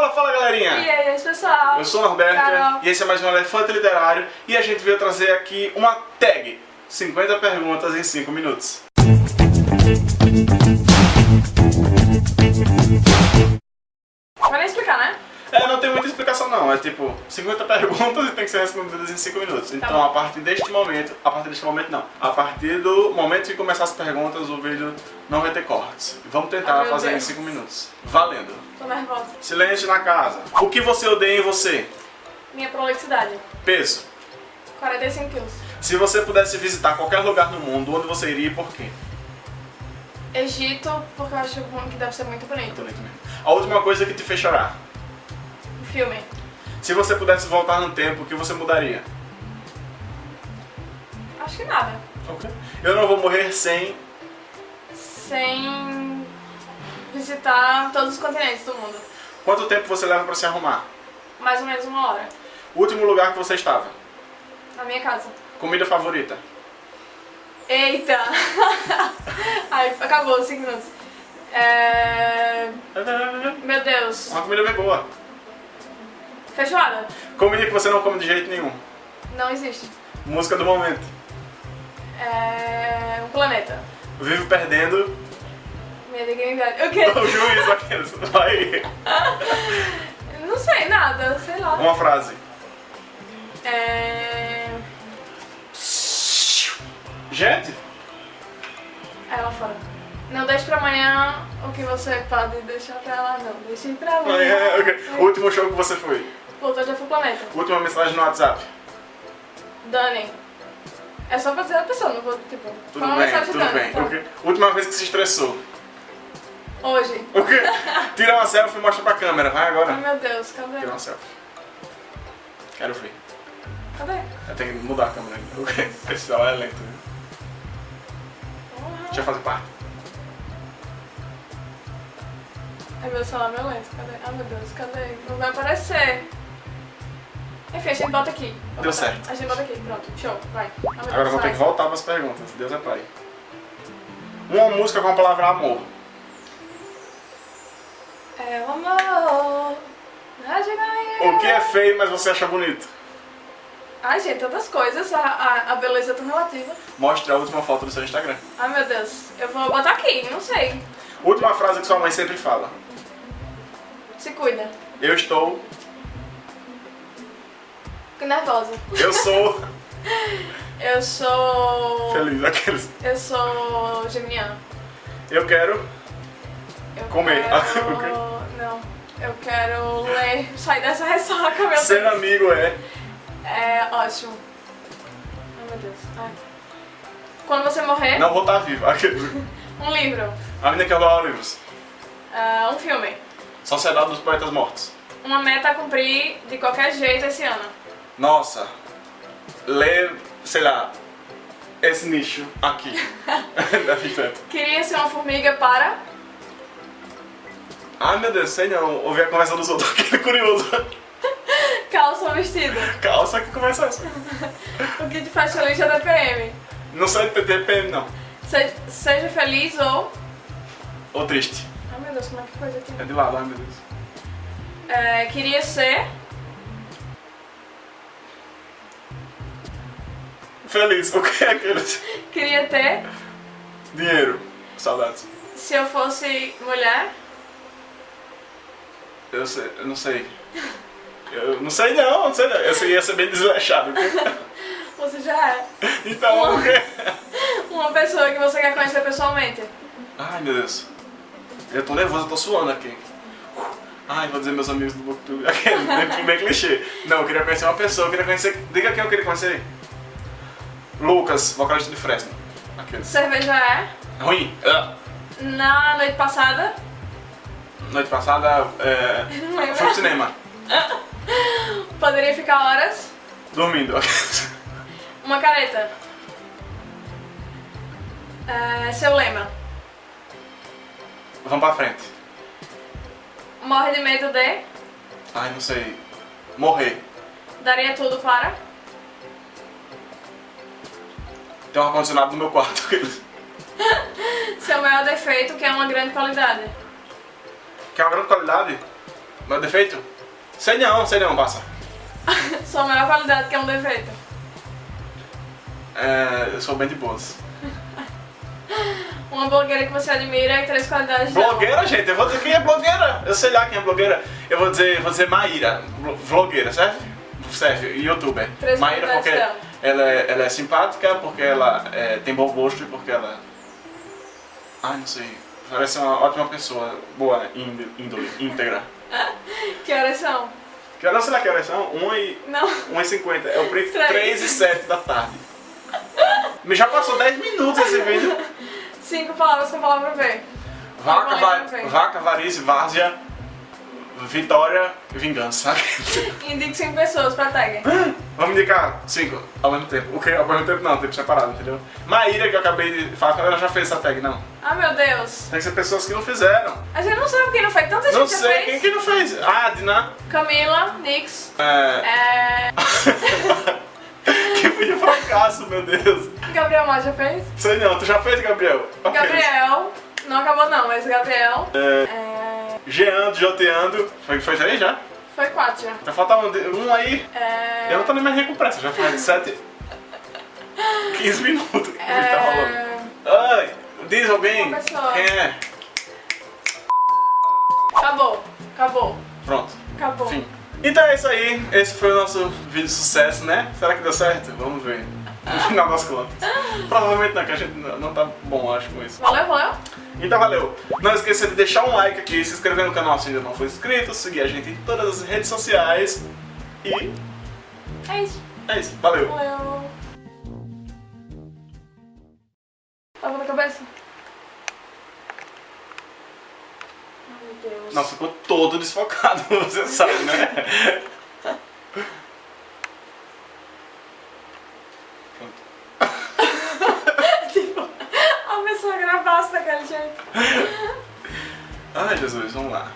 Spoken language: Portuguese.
Fala, fala galerinha! E aí, pessoal? Eu sou o Norberto Carol. e esse é mais um Elefante Literário e a gente veio trazer aqui uma tag 50 perguntas em 5 minutos. Não, é tipo 50 perguntas e tem que ser respondidas em 5 minutos. Então bom. a partir deste momento, a partir deste momento não, a partir do momento que começar as perguntas o vídeo não vai ter cortes. Vamos tentar Ah, meu fazer Deus. em 5 minutos. Valendo! Tô nervosa. Silêncio na casa. O que você odeia em você? Minha prolixidade. Peso. 45 quilos. Se você pudesse visitar qualquer lugar no mundo, onde você iria e por quê? Egito, porque eu acho que deve ser muito bonito. Bonito mesmo. A última coisa que te fez chorar. O filme. Se você pudesse voltar no tempo, o que você mudaria? Acho que nada. Ok. Eu não vou morrer sem. Sem visitar todos os continentes do mundo. Quanto tempo você leva pra se arrumar? Mais ou menos uma hora. O último lugar que você estava? Na minha casa. Comida favorita? Eita! Ai, acabou, 5 minutos. É... Meu Deus. Uma comida bem boa. Feijoada? Comida que você não come de jeito nenhum. Não existe. Música do momento. É... Um planeta. Vivo perdendo Minha dignidade. O quê? o juiz aqueles. Vai. Não sei, nada, sei lá. Uma frase. É... Gente, Aí lá fora. Não deixe pra amanhã o que você pode deixar pra lá, não. Deixe pra amanhã. é, ok. o último show que você foi. Fui pro planeta. Última mensagem no WhatsApp. Dani. É só pra dizer a pessoa, não vou, tipo... Tudo bem, tudo Dani, bem. tá? ok. Última vez que se estressou. Hoje. O quê? Tira uma selfie e mostra pra câmera. Vai agora. Ai, meu Deus, cadê? Tira uma selfie. Quero ver. Cadê? Eu tenho que mudar a câmera. O celular é lento. viu? Porra. Deixa eu fazer parte. É meu celular, meu lento, cadê? Ai, meu Deus, cadê? Não vai aparecer. Enfim, a gente bota aqui. Deu certo. A gente bota aqui, pronto. Show, vai. Agora eu vou ter que voltar para as perguntas. Deus é pai. Uma música com a palavra amor. É o amor. O que é feio, mas você acha bonito? Ai, gente, tantas coisas. A, a, a beleza é tão relativa. Mostre a última foto do seu Instagram. Ai, meu Deus. Eu vou botar aqui, não sei. Última frase que sua mãe sempre fala. Se cuida. Eu estou. Fico nervosa. Eu sou. Eu sou... Feliz. Aqueles. Eu sou geminiana. Eu quero. Eu Comer. Quero... Não. Eu quero ler. Sair dessa ressaca, meu Ser Deus. amigo é. É ótimo. Ai, meu Deus. Ai. Quando você morrer, Não vou estar vivo. Um livro. A menina que rouba livros. Ah, um filme. Sociedade dos Poetas Mortos. Uma meta a cumprir de qualquer jeito esse ano. Nossa. Ler, sei lá. Esse nicho aqui. Queria ser uma formiga para... Ai meu Deus, sei não. Ouvir a conversa dos outros. Aquele curioso. Calça ou vestido. Calça que começa essa. O que te faz feliz é DPM. Não sai de TPM não. Se- seja feliz ou... Ou triste. Ai, meu Deus, como é que coisa aqui? É de lado, ai meu Deus. É, queria ser... Feliz. O que é aqueles? Queria ter... Dinheiro. Saudades. Se eu fosse mulher... Eu sei, eu não sei. Eu não sei não, não sei não. Esse ia ser bem desleixado. Você já é. Então, o quê? Uma pessoa que você quer conhecer pessoalmente. Ai meu Deus. Eu tô nervoso, eu tô suando aqui. Ai, vou dizer meus amigos do Booktube. Aquele, bem, bem clichê. Não, eu queria conhecer uma pessoa, eu queria conhecer. Diga quem eu queria conhecer. Lucas, vocalista de Fresno. Aqueles. Cerveja é. Ruim. Ah. Na noite passada. Noite passada, é, Não lembro. fui pro cinema. Poderia ficar horas. Dormindo. Uma careta. É, seu lema. Vamos pra frente. Morre de medo de. Ai, não sei. Morrer. Daria tudo para. Tem um ar-condicionado no meu quarto. Seu maior defeito, que é uma grande qualidade. Que é uma grande qualidade. Meu defeito? Sei não, sei não, passa. Sua maior qualidade que é um defeito. É, eu sou bem de boas. Uma blogueira que você admira e três qualidades. Blogueira, gente, eu vou dizer quem é blogueira. Eu sei lá quem é blogueira. Eu vou dizer, vou dizer Maíra, blo- vlogueira, certo? Certo, youtuber. Três Maíra qualidades porque dela. Ela é, ela é simpática, porque ela é, tem bom gosto e porque ela. Ai, não sei. Parece uma ótima pessoa, boa, índole, íntegra. Que horas são? Que horas será que horas são? 1 e, Não. 1 e 50. É o preço Três. 3 e 7 da tarde. Mas já passou 10 minutos esse vídeo. Cinco palavras com palavra V. Vaca, va vaca varícia, várzea, vitória e vingança. Indique cinco pessoas pra tag. Vamos indicar cinco ao mesmo tempo. O que? Ao mesmo tempo não, tempo separado, entendeu? Maíra, que eu acabei de falar, ela já fez essa tag, não. Ah, meu Deus. Tem que ser pessoas que não fizeram. A gente não sabe quem não fez. Tanta Não gente sei, fez. quem que não fez? Diná. Camila, Nix. É... É... que vídeo fracasso, meu Deus. Gabriel Mar já fez. Sei não, tu já fez, Gabriel? Gabriel. Não acabou não, mas Gabriel. É... É... Geando, joteando. Foi, foi três já? Foi quatro já. Tá faltando um, um aí. É... Eu não tô nem mais nem com pressa, já faz 7, 15 minutos que o vídeo tá rolando. É... Ai, diz alguém. Quem é? Acabou. Acabou. Pronto. Acabou. Fim. Então é isso aí. Esse foi o nosso vídeo de sucesso, né? Será que deu certo? Vamos ver. No final das contas. Provavelmente não, que a gente não tá bom, acho, com isso. Valeu, valeu. Então valeu. Não esqueça de deixar um like aqui, se inscrever no canal se ainda não for inscrito, seguir a gente em todas as redes sociais. E É isso. é isso. Valeu. Valeu. Tava na cabeça? Ai, meu Deus. Nossa, ficou todo desfocado, você sabe, né? tipo, a pessoa gravasse daquele jeito. Ai, Jesus, vamos lá.